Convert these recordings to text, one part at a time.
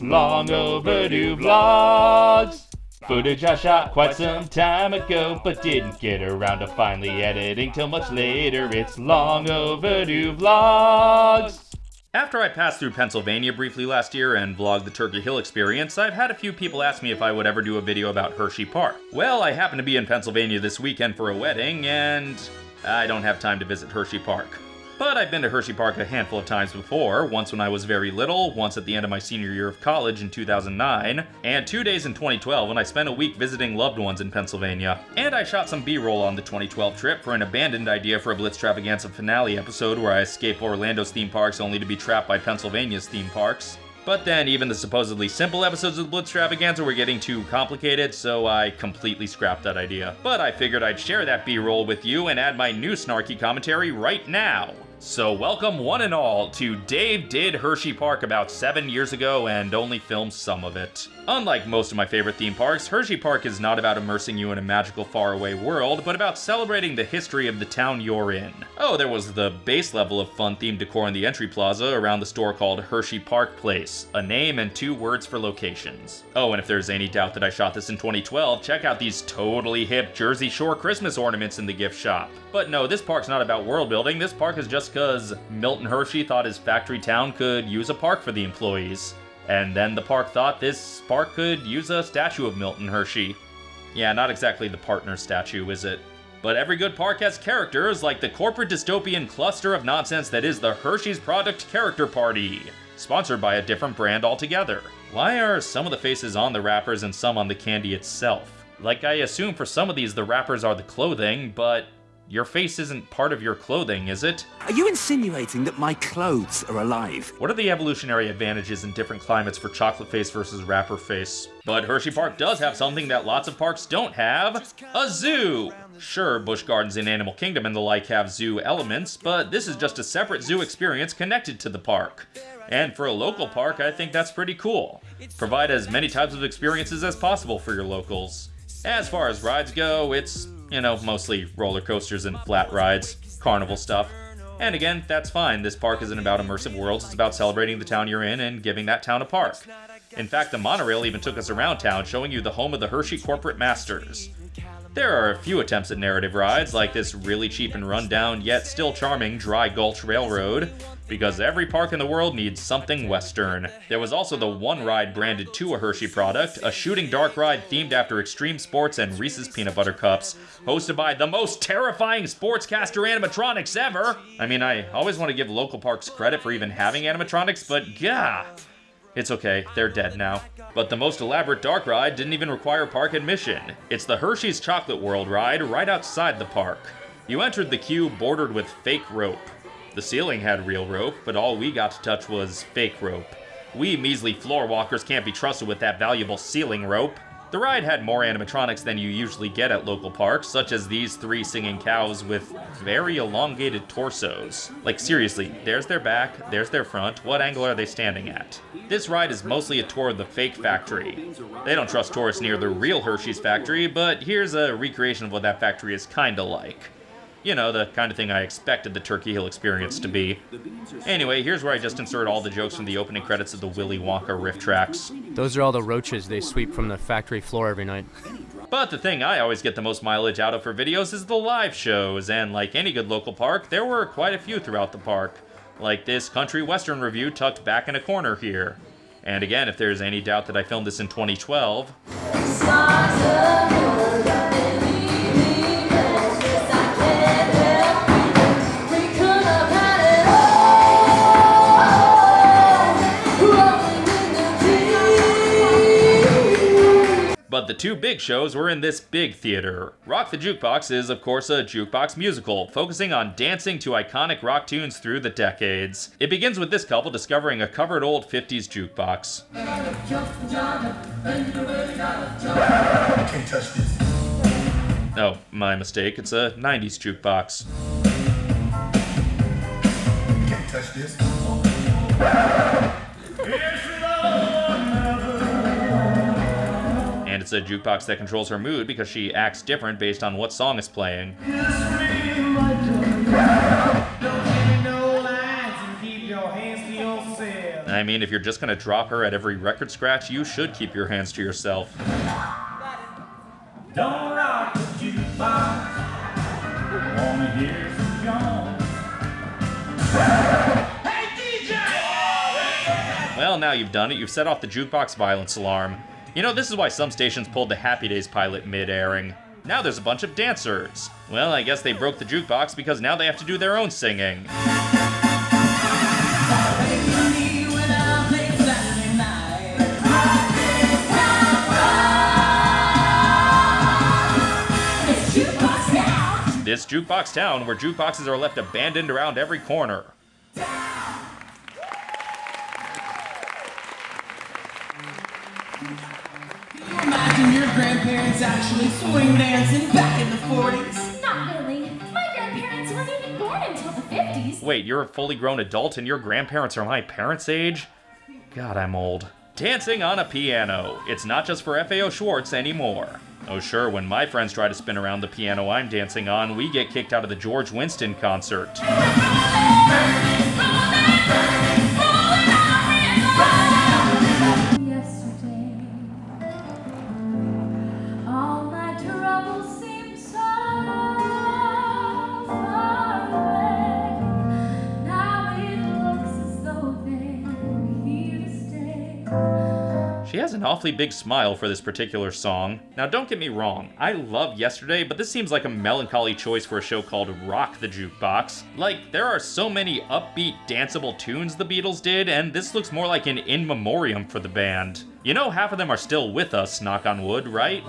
Long overdue vlogs. Footage I shot quite some time ago, but didn't get around to finally editing till much later. It's long overdue vlogs. After I passed through Pennsylvania briefly last year and vlogged the Turkey Hill experience, I've had a few people ask me if I would ever do a video about Hershey Park. Well, I happen to be in Pennsylvania this weekend for a wedding, and I don't have time to visit Hershey Park. But I've been to Hershey Park a handful of times before, once when I was very little, once at the end of my senior year of college in 2009, and two days in 2012 when I spent a week visiting loved ones in Pennsylvania. And I shot some B-roll on the 2012 trip for an abandoned idea for a Blitztravaganza finale episode where I escape Orlando's theme parks only to be trapped by Pennsylvania's theme parks. But then even the supposedly simple episodes of the Blitztravaganza were getting too complicated, so I completely scrapped that idea. But I figured I'd share that B-roll with you and add my new snarky commentary right now. So welcome one and all to Dave Did Hershey Park about seven years ago and only filmed some of it. Unlike most of my favorite theme parks, Hershey Park is not about immersing you in a magical faraway world, but about celebrating the history of the town you're in. Oh, there was the base level of fun themed decor in the entry plaza around the store called Hershey Park Place, a name and two words for locations. Oh, and if there's any doubt that I shot this in 2012, check out these totally hip Jersey Shore Christmas ornaments in the gift shop. But no, this park's not about world building, this park is just because Milton Hershey thought his factory town could use a park for the employees. And then the park thought this park could use a statue of Milton Hershey. Yeah, not exactly the partner statue, is it? But every good park has characters, like the corporate dystopian cluster of nonsense that is the Hershey's Product Character Party, sponsored by a different brand altogether. Why are some of the faces on the wrappers and some on the candy itself? Like, I assume for some of these the wrappers are the clothing, but your face isn't part of your clothing, is it? Are you insinuating that my clothes are alive? What are the evolutionary advantages in different climates for chocolate face versus wrapper face? But Hershey Park does have something that lots of parks don't have, a zoo! Sure, Busch Gardens in Animal Kingdom and the like have zoo elements, but this is just a separate zoo experience connected to the park. And for a local park, I think that's pretty cool. Provide as many types of experiences as possible for your locals. As far as rides go, it's you know, mostly roller coasters and flat rides, carnival stuff. And again, that's fine. This park isn't about immersive worlds, it's about celebrating the town you're in and giving that town a park. In fact, the monorail even took us around town, showing you the home of the Hershey corporate masters. There are a few attempts at narrative rides, like this really cheap and rundown yet still charming Dry Gulch Railroad, because every park in the world needs something Western. There was also the One Ride branded to a Hershey product, a shooting dark ride themed after extreme sports and Reese's Peanut Butter Cups, hosted by the most terrifying sportscaster animatronics ever. I mean, I always want to give local parks credit for even having animatronics, but gah! It's okay, they're dead now. But the most elaborate dark ride didn't even require park admission. It's the Hershey's Chocolate World ride right outside the park. You entered the queue bordered with fake rope. The ceiling had real rope, but all we got to touch was fake rope. We measly floor walkers can't be trusted with that valuable ceiling rope. The ride had more animatronics than you usually get at local parks, such as these three singing cows with very elongated torsos. Like seriously, there's their back, there's their front, what angle are they standing at? This ride is mostly a tour of the fake factory. They don't trust tourists near the real Hershey's factory, but here's a recreation of what that factory is kinda like. You know, the kind of thing I expected the Turkey Hill experience to be. Anyway, here's where I just insert all the jokes from the opening credits of the Willy Wonka RiffTrax. Those are all the roaches they sweep from the factory floor every night. But the thing I always get the most mileage out of for videos is the live shows, and like any good local park, there were quite a few throughout the park. Like this country western revue tucked back in a corner here. And again, if there's any doubt that I filmed this in 2012, But the two big shows were in this big theater. Rock the Jukebox is, of course, a jukebox musical, focusing on dancing to iconic rock tunes through the decades. It begins with this couple discovering a covered old 50s jukebox. Oh, my mistake. It's a 90s jukebox. Can't touch this. It's a jukebox that controls her mood because she acts different based on what song is playing. I mean, if you're just gonna drop her at every record scratch, you should keep your hands to yourself. Don't rock the jukebox. Wanna hear some Jones. Hey DJ! Well, now you've done it. You've set off the jukebox violence alarm. You know, this is why some stations pulled the Happy Days pilot mid-airing. Now there's a bunch of dancers. Well, I guess they broke the jukebox because now they have to do their own singing. This jukebox town where jukeboxes are left abandoned around every corner. Imagine your grandparents actually swing dancing back in the 40s. Not really. My grandparents weren't even born until the 50s. Wait, you're a fully grown adult and your grandparents are my parents' age? God, I'm old. Dancing on a piano. It's not just for FAO Schwarz anymore. Oh, sure, when my friends try to spin around the piano I'm dancing on, we get kicked out of the George Winston concert. An awfully big smile for this particular song. Now, don't get me wrong, I love Yesterday, but this seems like a melancholy choice for a show called Rock the Jukebox. Like, there are so many upbeat, danceable tunes the Beatles did, and this looks more like an in memoriam for the band. You know, half of them are still with us, knock on wood, right?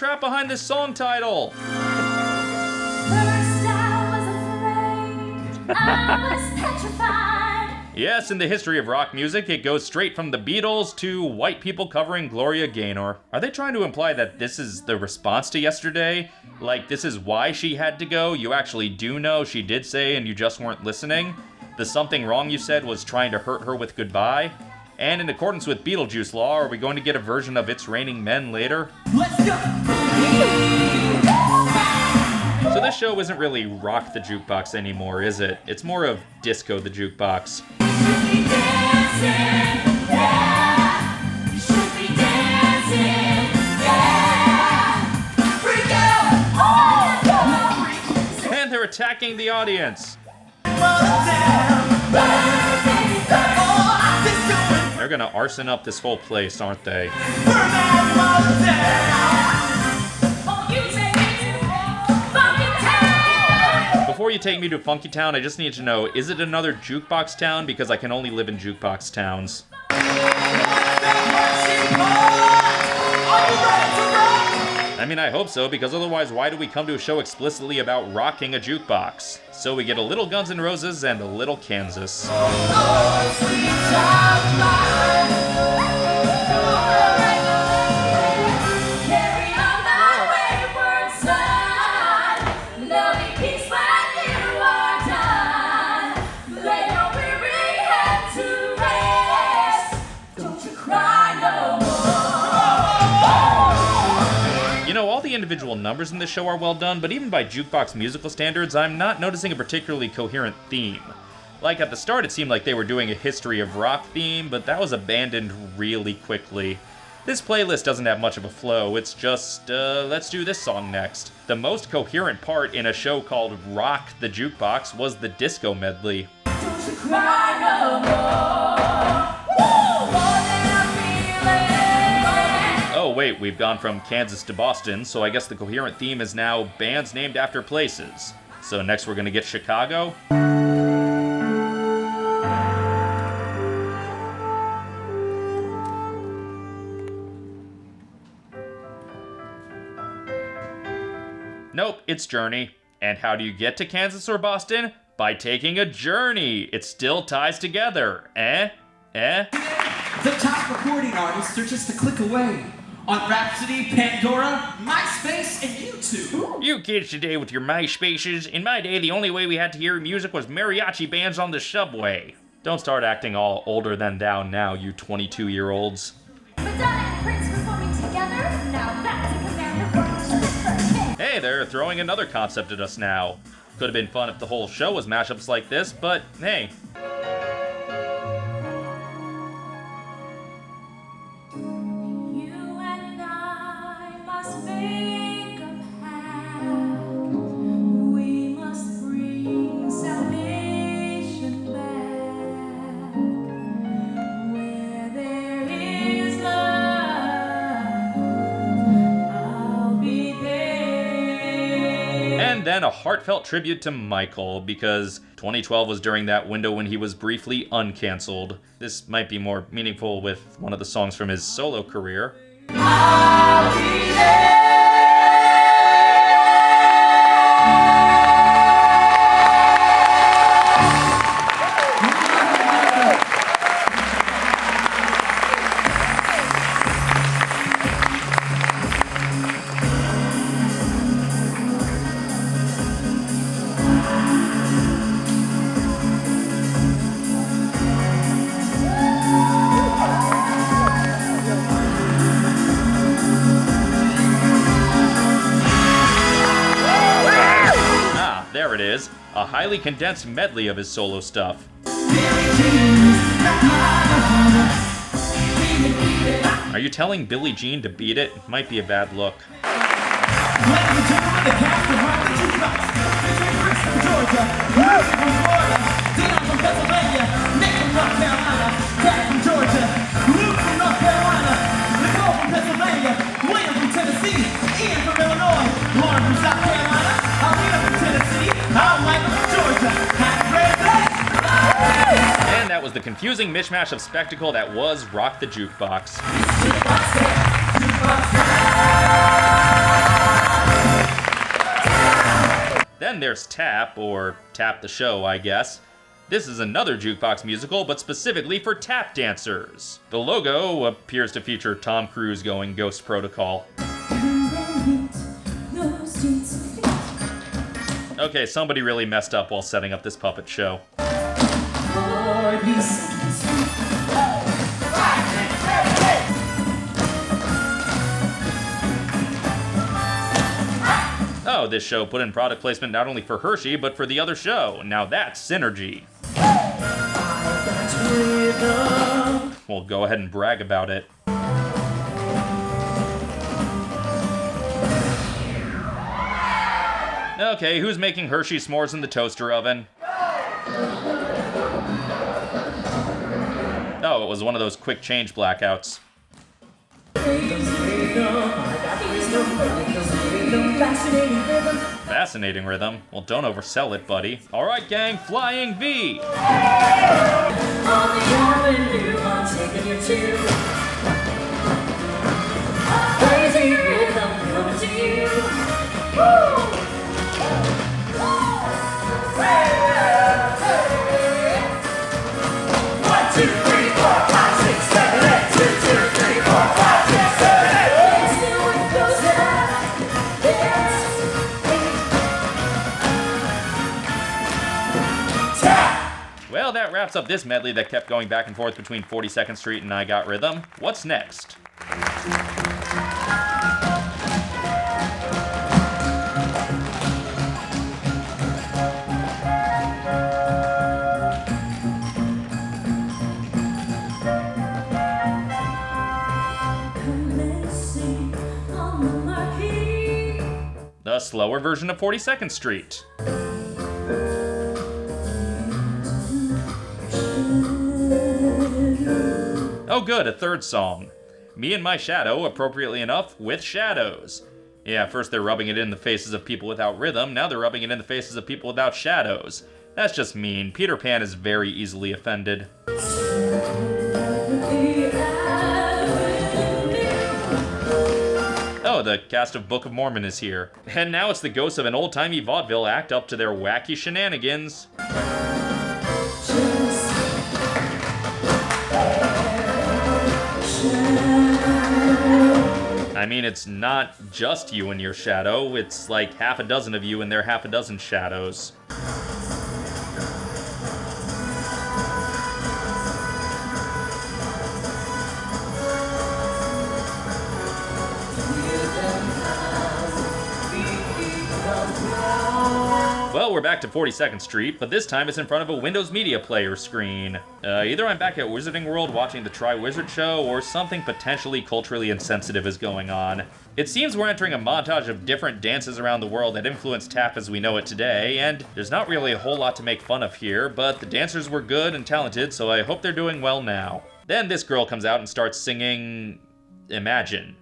Help, I've been trapped behind this song title! First I was afraid, I was petrified. Yes, in the history of rock music, it goes straight from the Beatles to white people covering Gloria Gaynor. Are they trying to imply that this is the response to yesterday? Like, this is why she had to go? You actually do know she did say and you just weren't listening? The something wrong you said was trying to hurt her with goodbye? And in accordance with Beetlejuice law, are we going to get a version of It's Raining Men later? Let's go! So this show isn't really Rock the Jukebox anymore, is it? It's more of Disco the Jukebox. Should be dancing, They're gonna arson up this whole place, aren't they? Before you take me to Funky Town, I just need to know, is it another jukebox town? Because I can only live in jukebox towns. I mean, I hope so, because otherwise, why do we come to a show explicitly about rocking a jukebox? So we get a little Guns N' Roses and a little Kansas. Carry individual numbers in this show are well done, but even by jukebox musical standards, I'm not noticing a particularly coherent theme. Like at the start, it seemed like they were doing a history of rock theme, but that was abandoned really quickly. This playlist doesn't have much of a flow, it's just, uh, let's do this song next. The most coherent part in a show called Rock the Jukebox was the disco medley. Wait, we've gone from Kansas to Boston, so I guess the coherent theme is now bands named after places. So next we're gonna get Chicago. Nope, it's Journey. And how do you get to Kansas or Boston? By taking a journey. It still ties together. Eh? Eh? The top recording artists are just a click away. On Rhapsody, Pandora, MySpace, and YouTube. You kids today with your MySpaces. In my day, the only way we had to hear music was mariachi bands on the subway. Don't start acting all older than thou now, you 22 year olds. Madonna and Prince performing together? Now that's a command. Hey, they're throwing another concept at us now. Could have been fun if the whole show was mashups like this, but hey. And a heartfelt tribute to Michael, because 2012 was during that window when he was briefly uncancelled. This might be more meaningful with one of the songs from his solo career. Condensed medley of his solo stuff. Are you telling Billie Jean to beat it? Might be a bad look. Ladies and gentlemen, the cast of Georgia, Florida, was the confusing mishmash of spectacle that was Rock the Jukebox. Then there's Tap, or Tap the Show, I guess. This is another jukebox musical, but specifically for tap dancers. The logo appears to feature Tom Cruise going Ghost Protocol. Okay, somebody really messed up while setting up this puppet show. Oh, this show put in product placement not only for Hershey, but for the other show. Now that's synergy. Well, go ahead and brag about it. Okay, who's making Hershey s'mores in the toaster oven? Was one of those quick change blackouts. Fascinating rhythm. Well, don't oversell it, buddy. All right, gang, Flying V. wraps up this medley that kept going back and forth between 42nd Street and I Got Rhythm. What's next? The slower version of 42nd Street. Good, a third song. Me and My Shadow, appropriately enough, with shadows. Yeah, first they're rubbing it in the faces of people without rhythm, now they're rubbing it in the faces of people without shadows. That's just mean. Peter Pan is very easily offended. Oh, the cast of Book of Mormon is here. And now it's the ghosts of an old timey vaudeville act up to their wacky shenanigans. I mean, it's not just you and your shadow, it's like half a dozen of you and their half a dozen shadows. We're back to 42nd Street, but this time it's in front of a Windows Media Player screen. Uh, either I'm back at Wizarding World watching the Triwizard show, or something potentially culturally insensitive is going on. It seems we're entering a montage of different dances around the world that influenced tap as we know it today, and there's not really a whole lot to make fun of here, but the dancers were good and talented, so I hope they're doing well now. Then this girl comes out and starts singing... Imagine.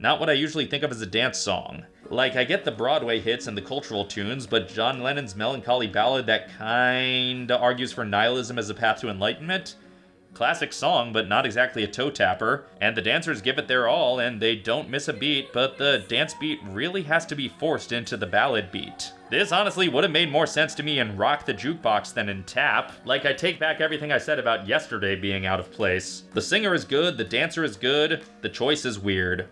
Not what I usually think of as a dance song. Like, I get the Broadway hits and the cultural tunes, but John Lennon's melancholy ballad that kinda argues for nihilism as a path to enlightenment? Classic song, but not exactly a toe tapper. And the dancers give it their all, and they don't miss a beat, but the dance beat really has to be forced into the ballad beat. This honestly would have made more sense to me in Rock the Jukebox than in Tap. Like, I take back everything I said about yesterday being out of place. The singer is good, the dancer is good, the choice is weird.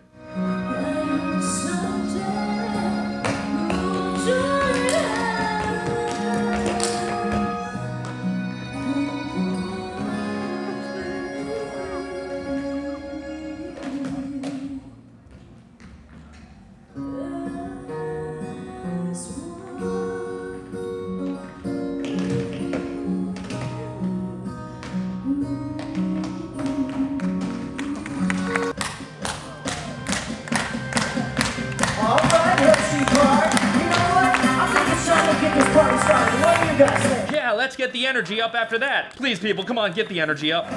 The energy up after that. Please, people, come on, get the energy up.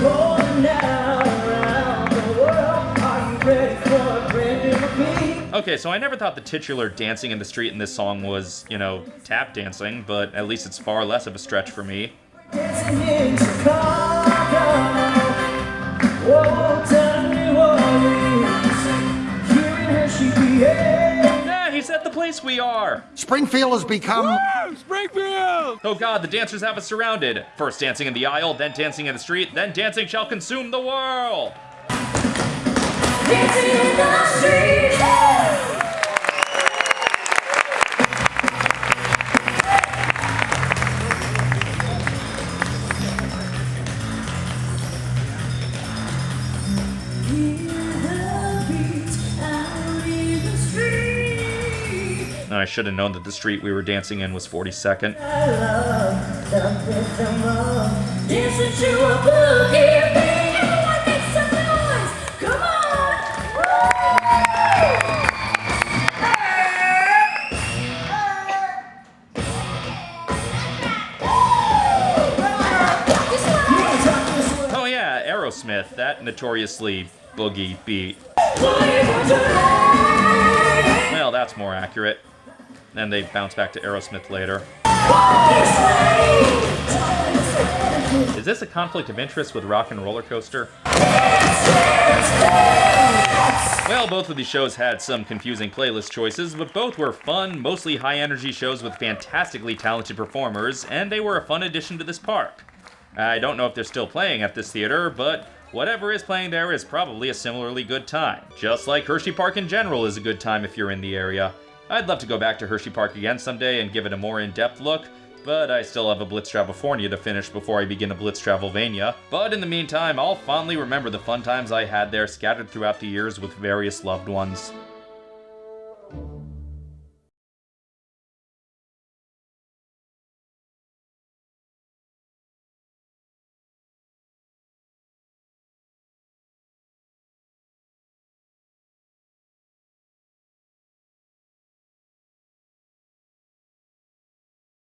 Going now around the world. Are you ready for a brand new beat? Okay, so I never thought the titular dancing in the street in this song was, you know, tap dancing, but at least it's far less of a stretch for me. Yeah, he's at the place we are. Springfield has become. Springfield! Oh god, the dancers have us surrounded. First dancing in the aisle, then dancing in the street, then dancing shall consume the world. Dancing in the street. I should have known that the street we were dancing in was 42nd. Dancing to a boogie beat. Everyone make some noise. Come on. Oh yeah, Aerosmith, that notoriously boogie beat. Well, that's more accurate. Then they bounce back to Aerosmith later. Is this a conflict of interest with Rock and Roller Coaster? Well, both of these shows had some confusing playlist choices, but both were fun, mostly high energy shows with fantastically talented performers, and they were a fun addition to this park. I don't know if they're still playing at this theater, but whatever is playing there is probably a similarly good time. Just like Hershey Park in general is a good time if you're in the area. I'd love to go back to Hershey Park again someday and give it a more in-depth look, but I still have a Blitz Travelfornia to finish before I begin a Blitz Travelvania. But in the meantime, I'll fondly remember the fun times I had there scattered throughout the years with various loved ones.